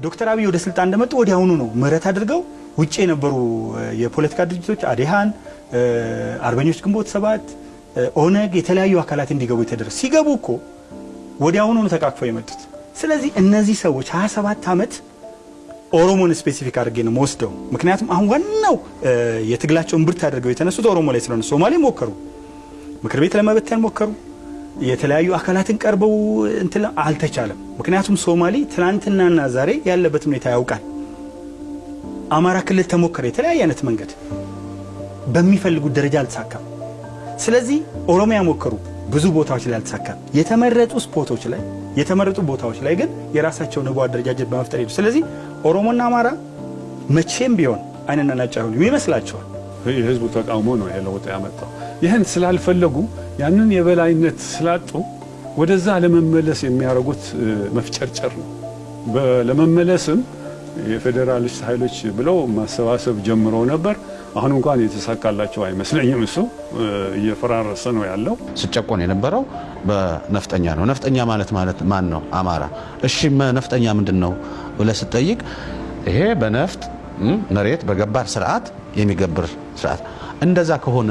ዶክተር አብይ ወደ ስልጣን እንደመጡ ወዲያውኑ ነው ምህረት አድርገው ውጭ የነበሩ የፖለቲካ ድርጅቶች አዴሃን፣ አርበኞች ግንቦት ሰባት፣ ኦነግ የተለያዩ አካላት እንዲገቡ የተደረገ ሲገቡ እኮ ወዲያውኑ ነው ተቃቅፈው የመጡት። ስለዚህ እነዚህ ሰዎች 27 ዓመት ኦሮሞን specific አድርጌ ነው ምወስደው። ምክንያቱም አሁን ዋናው የትግላቸው እምብርት አድርገው የተነሱት ኦሮሞ ላይ ስለሆነ ሶማሌ ሞከሩ፣ ምክር ቤት ለመበተን ሞከሩ፣ የተለያዩ አካላትን ቀርበው እንትን አልተቻለም። ምክንያቱም ሶማሌ ትናንትናና ዛሬ ያለበት ሁኔታ ያውቃል። አማራ ክልል ተሞከረ፣ የተለያየ አይነት መንገድ በሚፈልጉት ደረጃ አልተሳካም። ስለዚህ ኦሮሚያ ሞከሩ፣ ብዙ ቦታዎች ላይ አልተሳካም። የተመረጡ ስፖቶች ላይ የተመረጡ ቦታዎች ላይ ግን የራሳቸውን ህቡ አደረጃጀት በመፍጠር ሄዱ። ስለዚህ ኦሮሞና አማራ መቼም ቢሆን አይንና ናጫ አይሆኑም ይመስላቸዋል። የህዝቡ ተቃውሞ ነው ይሄ ለውጥ ያመጣው። ይህን ስላልፈለጉ ያንን የበላይነት ስላጡ ወደዛ ለመመለስ የሚያደርጉት መፍጨርጨር ነው። ለመመለስም የፌዴራሊስት ኃይሎች ብለው ማሰባሰብ ጀምረው ነበር። አሁን እንኳን የተሳካላቸው አይመስለኝም። እሱ እየፈራረሰ ነው ያለው። ስጨቆን የነበረው በነፍጠኛ ነው። ነፍጠኛ ማለት ማለት ማን ነው? አማራ። እሺ ነፍጠኛ ምንድን ነው ብለህ ስትጠይቅ ይሄ በነፍጥ መሬት በገባር ስርዓት የሚገብር ስርዓት። እንደዛ ከሆነ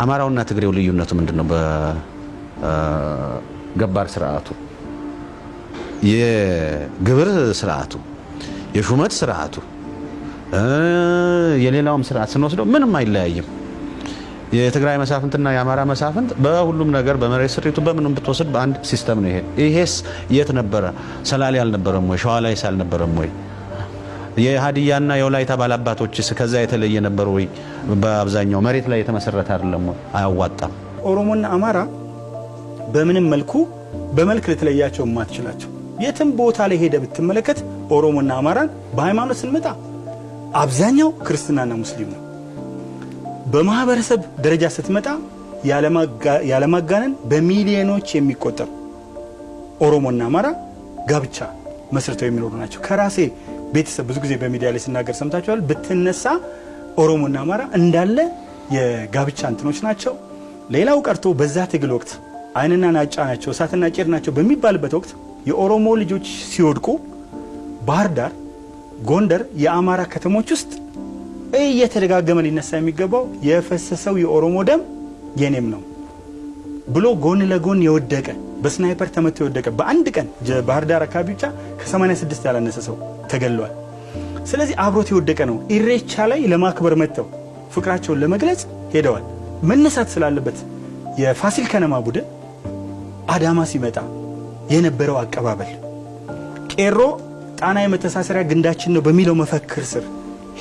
አማራውና ትግሬው ልዩነቱ ምንድን ነው? በገባር ስርዓቱ የግብር ስርዓቱ፣ የሹመት ስርዓቱ፣ የሌላውም ስርዓት ስንወስደው ምንም አይለያይም። የትግራይ መሳፍንትና የአማራ መሳፍንት በሁሉም ነገር በመሬት ስሪቱ በምንም ብትወስድ በአንድ system ነው። ይሄ ይሄስ የት ነበረ? ሰላሌ አልነበረም ወይ? ሸዋ ላይስ አልነበረም ወይ? የሀዲያና የወላይታ ባላባቶችስ ከዛ የተለየ ነበር ወይ? በአብዛኛው መሬት ላይ የተመሰረተ አይደለም? አያዋጣም። ኦሮሞና አማራ በምንም መልኩ በመልክ ልትለያቸው የማትችላቸው የትም ቦታ ላይ ሄደ ብትመለከት ኦሮሞና አማራን በሃይማኖት ስንመጣ አብዛኛው ክርስትናና ሙስሊም ነው። በማህበረሰብ ደረጃ ስትመጣ ያለማጋነን በሚሊዮኖች የሚቆጠሩ ኦሮሞና አማራ ጋብቻ መስርተው የሚኖሩ ናቸው። ከራሴ ቤተሰብ ብዙ ጊዜ በሚዲያ ላይ ስናገር ሰምታችኋል። ብትነሳ ኦሮሞና አማራ እንዳለ የጋብቻ እንትኖች ናቸው። ሌላው ቀርቶ በዛ ትግል ወቅት አይንና ናጫ ናቸው፣ እሳትና ጭድ ናቸው በሚባልበት ወቅት የኦሮሞ ልጆች ሲወድቁ ባህር ዳር፣ ጎንደር፣ የአማራ ከተሞች ውስጥ እየተደጋገመ ሊነሳ የሚገባው የፈሰሰው የኦሮሞ ደም የኔም ነው ብሎ ጎን ለጎን የወደቀ በስናይፐር ተመቶ የወደቀ በአንድ ቀን ባህር ዳር አካባቢ ብቻ ከ86 ያላነሰ ሰው ተገሏል። ስለዚህ አብሮት የወደቀ ነው። ኢሬቻ ላይ ለማክበር መጥተው ፍቅራቸውን ለመግለጽ ሄደዋል። መነሳት ስላለበት የፋሲል ከነማ ቡድን አዳማ ሲመጣ የነበረው አቀባበል ቄሮ ጣና የመተሳሰሪያ ግንዳችን ነው በሚለው መፈክር ስር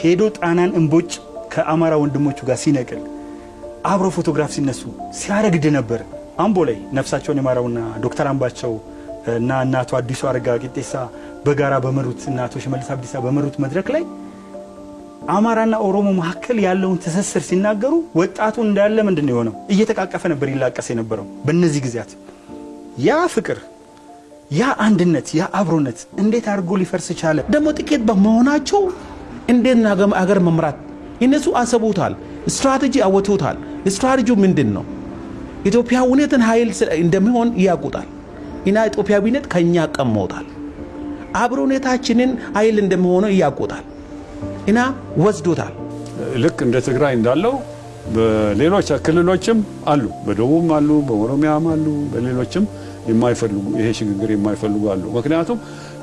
ሄዶ ጣናን እምቦጭ ከአማራ ወንድሞቹ ጋር ሲነቅል አብሮ ፎቶግራፍ ሲነሱ ሲያረግድ ነበር። አምቦ ላይ ነፍሳቸውን የማራውና ዶክተር አምባቸው እና እናቱ አዲሱ አረጋ ቂጤሳ በጋራ በመሩት እና አቶ ሽመልስ አብዲሳ በመሩት መድረክ ላይ አማራና ኦሮሞ መካከል ያለውን ትስስር ሲናገሩ ወጣቱ እንዳለ ምንድን ነው የሆነው? እየተቃቀፈ ነበር ይላቀስ የነበረው። በእነዚህ ጊዜያት ያ ፍቅር፣ ያ አንድነት፣ ያ አብሮነት እንዴት አድርጎ ሊፈርስ ቻለ? ደግሞ ጥቂት በመሆናቸው እንዴት አገር መምራት እነሱ አሰቡታል፣ ስትራቴጂ አወጡታል። ስትራቴጂው ምንድን ነው? ኢትዮጵያዊነትን ኃይል እንደሚሆን ያውቁታል እና ኢትዮጵያዊነት ከኛ ቀመውታል። አብሮነታችንን ኃይል እንደሚሆነ ያውቁታል እና ወስዶታል። ልክ እንደ ትግራይ እንዳለው በሌሎች ክልሎችም አሉ፣ በደቡብም አሉ፣ በኦሮሚያም አሉ፣ በሌሎችም የማይፈልጉ ይሄ ሽግግር የማይፈልጉ አሉ። ምክንያቱም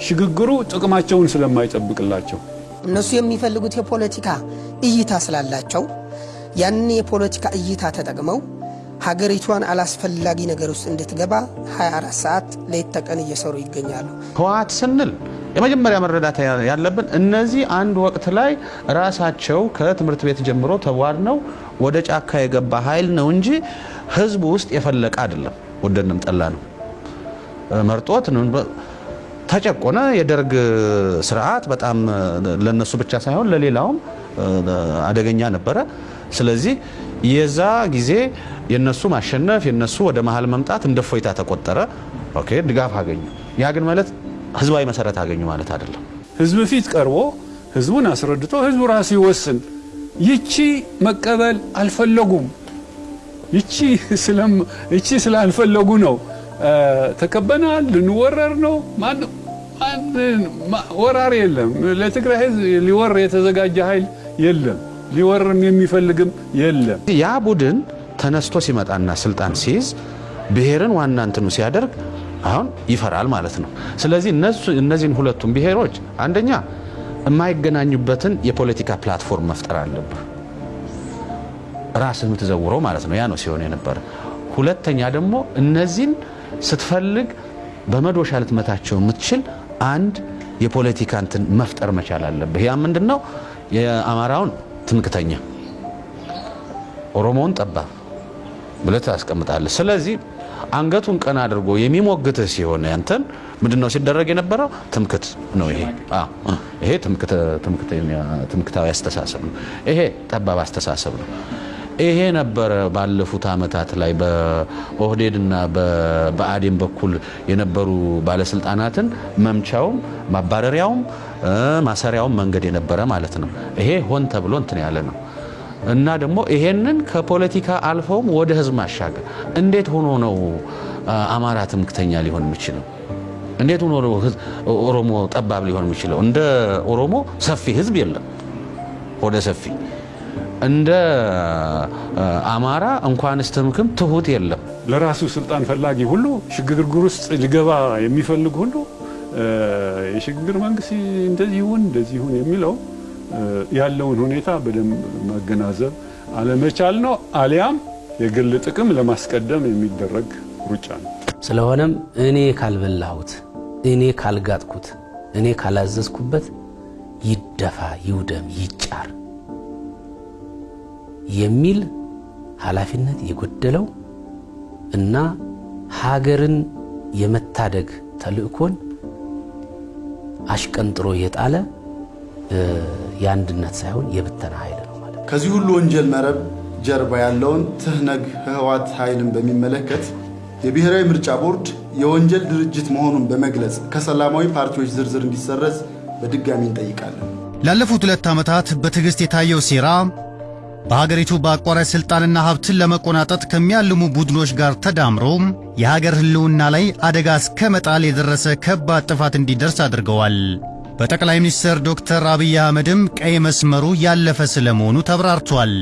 ሽግግሩ ጥቅማቸውን ስለማይጠብቅላቸው እነሱ የሚፈልጉት የፖለቲካ እይታ ስላላቸው ያንን የፖለቲካ እይታ ተጠቅመው ሀገሪቷን አላስፈላጊ ነገር ውስጥ እንድትገባ 24 ሰዓት ሌት ተቀን እየሰሩ ይገኛሉ። ህወሓት ስንል የመጀመሪያ መረዳት ያለብን እነዚህ አንድ ወቅት ላይ ራሳቸው ከትምህርት ቤት ጀምሮ ተዋድነው ወደ ጫካ የገባ ኃይል ነው እንጂ ህዝቡ ውስጥ የፈለቀ አይደለም። ወደንም ጠላ ነው መርጦት ተጨቆነ። የደርግ ስርዓት በጣም ለነሱ ብቻ ሳይሆን ለሌላውም አደገኛ ነበረ። ስለዚህ የዛ ጊዜ የነሱ ማሸነፍ የነሱ ወደ መሀል መምጣት እንደ እፎይታ ተቆጠረ። okay ድጋፍ አገኙ። ያ ግን ማለት ህዝባዊ መሰረት አገኙ ማለት አይደለም። ህዝብ ፊት ቀርቦ ህዝቡን አስረድቶ ህዝቡ ራሱ ይወስን። ይቺ መቀበል አልፈለጉም። ይቺ ስላልፈለጉ ነው ተከበናል፣ ልንወረር ነው። ወራሪ የለም። ለትግራይ ህዝብ ሊወር የተዘጋጀ ኃይል የለም። ሊወርም የሚፈልግም የለም። ያ ቡድን ተነስቶ ሲመጣና ስልጣን ሲይዝ ብሔርን ዋና እንትኑ ሲያደርግ አሁን ይፈራል ማለት ነው። ስለዚህ እነዚህን ሁለቱም ብሔሮች አንደኛ የማይገናኙበትን የፖለቲካ platform መፍጠር አለብህ፣ ራስህ የምትዘውረው ማለት ነው። ያ ነው ሲሆን የነበረ። ሁለተኛ ደግሞ እነዚህን ስትፈልግ በመዶሻ ልትመታቸው የምትችል አንድ የፖለቲካ እንትን መፍጠር መቻል አለብህ። ያ ምንድን ነው? የአማራውን ትምክተኛ፣ ኦሮሞውን ጠባብ ብለህ ታስቀምጣለህ። ስለዚህ አንገቱን ቀና አድርጎ የሚሞግትህ ሲሆን ያንተን ምንድን ሲደረግ የነበረው? ትምክት ነው። ይሄ ይሄ ትምክታዊ አስተሳሰብ ነው። ይሄ ጠባብ አስተሳሰብ ነው። ይሄ ነበረ ባለፉት ዓመታት ላይ በኦህዴድና በብአዴን በኩል የነበሩ ባለስልጣናትን መምቻውም ማባረሪያውም ማሰሪያውም መንገድ የነበረ ማለት ነው። ይሄ ሆን ተብሎ እንትን ያለ ነው እና ደግሞ ይሄንን ከፖለቲካ አልፈውም ወደ ህዝብ ማሻገር እንዴት ሆኖ ነው አማራ ትምክተኛ ሊሆን የሚችለው? እንዴት ሆኖ ነው ኦሮሞ ጠባብ ሊሆን የሚችለው? እንደ ኦሮሞ ሰፊ ህዝብ የለም ወደ ሰፊ እንደ አማራ እንኳንስ ትምክም ትሁት የለም። ለራሱ ስልጣን ፈላጊ ሁሉ ሽግግር ውስጥ ሊገባ የሚፈልግ ሁሉ የሽግግር መንግስት እንደዚህ ይሁን እንደዚህ ይሁን የሚለው ያለውን ሁኔታ በደንብ መገናዘብ አለመቻል ነው። አሊያም የግል ጥቅም ለማስቀደም የሚደረግ ሩጫ ነው። ስለሆነም እኔ ካልበላሁት፣ እኔ ካልጋጥኩት፣ እኔ ካላዘዝኩበት ይደፋ፣ ይውደም፣ ይጫር የሚል ኃላፊነት የጎደለው እና ሀገርን የመታደግ ተልእኮን አሽቀንጥሮ የጣለ የአንድነት ሳይሆን የብተና ኃይል ነው ማለት ነው። ከዚህ ሁሉ ወንጀል መረብ ጀርባ ያለውን ትህነግ ህወሓት ኃይልን በሚመለከት የብሔራዊ ምርጫ ቦርድ የወንጀል ድርጅት መሆኑን በመግለጽ ከሰላማዊ ፓርቲዎች ዝርዝር እንዲሰረዝ በድጋሚ እንጠይቃለን። ላለፉት ሁለት ዓመታት በትዕግሥት የታየው ሴራ በሀገሪቱ በአቋራጭ ሥልጣንና ሀብትን ለመቆናጠጥ ከሚያልሙ ቡድኖች ጋር ተዳምሮ የሀገር ሕልውና ላይ አደጋ እስከ መጣል የደረሰ ከባድ ጥፋት እንዲደርስ አድርገዋል። በጠቅላይ ሚኒስትር ዶክተር አብይ አህመድም ቀይ መስመሩ ያለፈ ስለመሆኑ ተብራርቷል።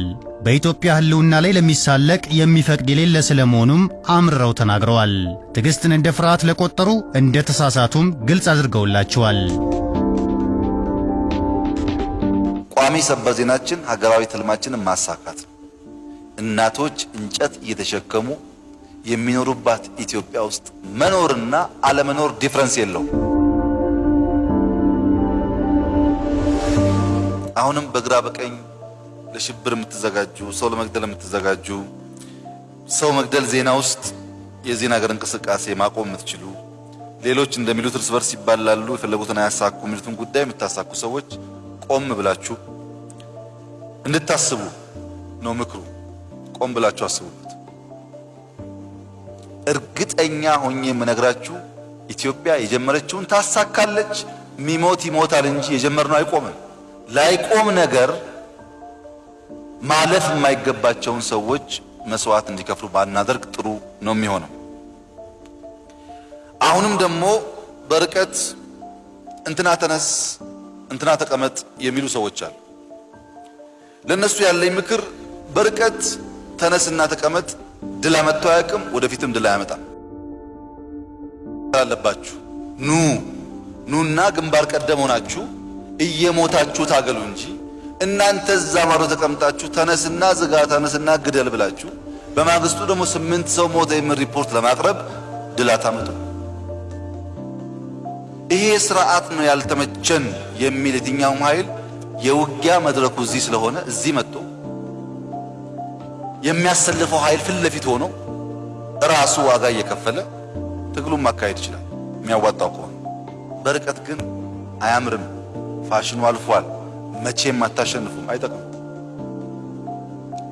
በኢትዮጵያ ሕልውና ላይ ለሚሳለቅ የሚፈቅድ የሌለ ስለመሆኑም አምርረው ተናግረዋል። ትዕግሥትን እንደ ፍርሃት ለቆጠሩ እንደ ተሳሳቱም ግልጽ አድርገውላቸዋል። ቋሚ ሰበር ዜናችን ሀገራዊ ትልማችንን ማሳካት ነው። እናቶች እንጨት እየተሸከሙ የሚኖሩባት ኢትዮጵያ ውስጥ መኖርና አለመኖር difference የለውም። አሁንም በግራ በቀኝ ለሽብር የምትዘጋጁ ሰው ለመግደል የምትዘጋጁ ሰው መግደል ዜና ውስጥ የዚህ ነገር እንቅስቃሴ ማቆም የምትችሉ ሌሎች እንደሚሉት እርስ በርስ ይባላሉ፣ የፈለጉትን አያሳኩ የሚሉትን ጉዳይ የምታሳኩ ሰዎች ቆም ብላችሁ እንድታስቡ ነው ምክሩ። ቆም ብላችሁ አስቡበት። እርግጠኛ ሆኜ የምነግራችሁ ኢትዮጵያ የጀመረችውን ታሳካለች። ሚሞት ይሞታል እንጂ የጀመርነው አይቆምም። ላይቆም ነገር ማለፍ የማይገባቸውን ሰዎች መስዋዕት እንዲከፍሉ ባናደርግ ጥሩ ነው የሚሆነው። አሁንም ደግሞ በርቀት እንትና ተነስ እንትና ተቀመጥ የሚሉ ሰዎች አሉ። ለነሱ ያለኝ ምክር በርቀት ተነስና ተቀመጥ ድል አመጥቶ አያውቅም፣ ወደፊትም ድል አያመጣም። አለባችሁ ኑ ኑና ግንባር ቀደም ሆናችሁ እየሞታችሁ ታገሉ እንጂ እናንተ እዛ ማዶ ተቀምጣችሁ ተነስና ዝጋ፣ ተነስና ግደል ብላችሁ በማግስቱ ደግሞ ስምንት ሰው ሞተ የሚል ሪፖርት ለማቅረብ ድል አታመጡ። ይሄ ስርዓት ነው ያልተመቸን የሚል የትኛውም ኃይል የውጊያ መድረኩ እዚህ ስለሆነ እዚህ መጥቶ የሚያሰልፈው ኃይል ፊት ለፊት ሆኖ ራሱ ዋጋ እየከፈለ ትግሉን ማካሄድ ይችላል የሚያዋጣው ከሆነ። በርቀት ግን አያምርም። ፋሽኑ አልፏል። መቼም አታሸንፉም፣ አይጠቅም።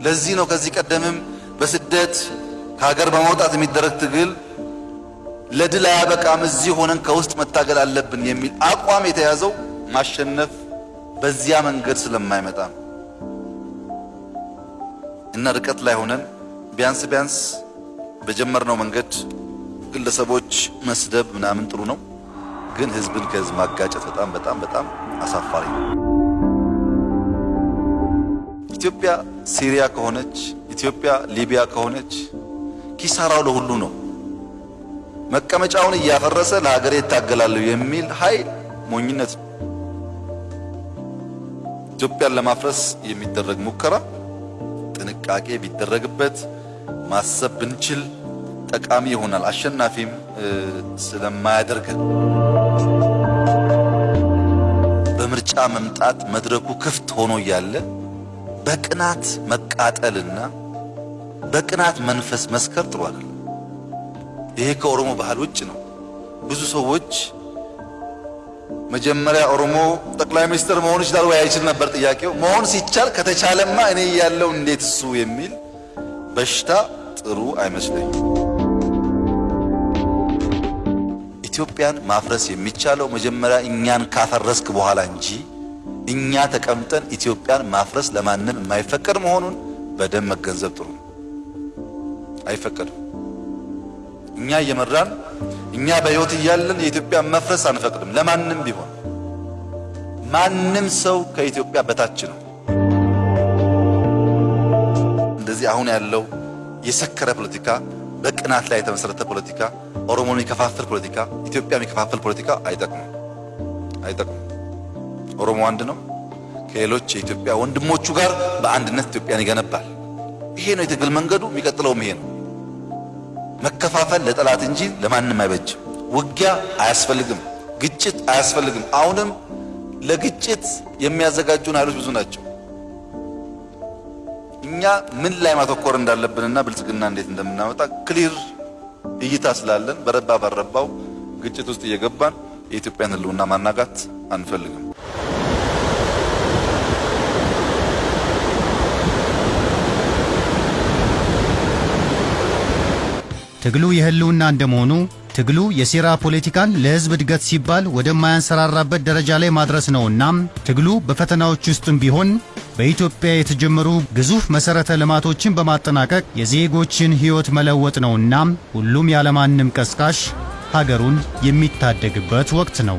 ለዚህ ነው ከዚህ ቀደምም በስደት ከሀገር በመውጣት የሚደረግ ትግል ለድል አያበቃም፣ እዚህ ሆነን ከውስጥ መታገል አለብን የሚል አቋም የተያዘው ማሸነፍ በዚያ መንገድ ስለማይመጣ እና ርቀት ላይ ሆነን ቢያንስ ቢያንስ በጀመርነው መንገድ ግለሰቦች መስደብ ምናምን ጥሩ ነው፣ ግን ህዝብን ከህዝብ ማጋጨት በጣም በጣም በጣም አሳፋሪ ነው። ኢትዮጵያ ሲሪያ ከሆነች፣ ኢትዮጵያ ሊቢያ ከሆነች ኪሳራው ለሁሉ ነው። መቀመጫውን እያፈረሰ ለሀገሬ እታገላለሁ የሚል ኃይል ሞኝነት ነው። ኢትዮጵያን ለማፍረስ የሚደረግ ሙከራ ጥንቃቄ ቢደረግበት ማሰብ ብንችል ጠቃሚ ይሆናል። አሸናፊም ስለማያደርገን በምርጫ መምጣት መድረኩ ክፍት ሆኖ እያለ በቅናት መቃጠልና በቅናት መንፈስ መስከር ጥሩ አይደለም። ይሄ ከኦሮሞ ባህል ውጭ ነው። ብዙ ሰዎች መጀመሪያ ኦሮሞ ጠቅላይ ሚኒስትር መሆን ይችላል ወይ አይችል ነበር ጥያቄው። መሆን ሲቻል ከተቻለማ እኔ ያለው እንዴት እሱ የሚል በሽታ ጥሩ አይመስለኝም። ኢትዮጵያን ማፍረስ የሚቻለው መጀመሪያ እኛን ካፈረስክ በኋላ እንጂ እኛ ተቀምጠን ኢትዮጵያን ማፍረስ ለማንም የማይፈቀድ መሆኑን በደንብ መገንዘብ ጥሩ ነው። አይፈቀድም። እኛ እየመራን እኛ በሕይወት እያለን የኢትዮጵያን መፍረስ አንፈቅድም። ለማንም ቢሆን ማንም ሰው ከኢትዮጵያ በታች ነው። እንደዚህ አሁን ያለው የሰከረ ፖለቲካ፣ በቅናት ላይ የተመሰረተ ፖለቲካ፣ ኦሮሞን የሚከፋፍል ፖለቲካ፣ ኢትዮጵያ የሚከፋፍል ፖለቲካ አይጠቅምም፣ አይጠቅምም። ኦሮሞ አንድ ነው። ከሌሎች የኢትዮጵያ ወንድሞቹ ጋር በአንድነት ኢትዮጵያን ይገነባል። ይሄ ነው የትግል መንገዱ። የሚቀጥለውም ይሄ ነው። መከፋፈል ለጠላት እንጂ ለማንም አይበጅም። ውጊያ አያስፈልግም። ግጭት አያስፈልግም። አሁንም ለግጭት የሚያዘጋጁን ኃይሎች ብዙ ናቸው። እኛ ምን ላይ ማተኮር እንዳለብንና ብልጽግና እንዴት እንደምናመጣ ክሊር እይታ ስላለን በረባ ባረባው ግጭት ውስጥ እየገባን የኢትዮጵያን ሕልውና ማናጋት አንፈልግም። ትግሉ የህልውና እንደመሆኑ ትግሉ የሴራ ፖለቲካን ለህዝብ እድገት ሲባል ወደማያንሰራራበት ደረጃ ላይ ማድረስ ነውና ትግሉ በፈተናዎች ውስጥም ቢሆን በኢትዮጵያ የተጀመሩ ግዙፍ መሠረተ ልማቶችን በማጠናቀቅ የዜጎችን ሕይወት መለወጥ ነውና ሁሉም ያለማንም ቀስቃሽ ሀገሩን የሚታደግበት ወቅት ነው።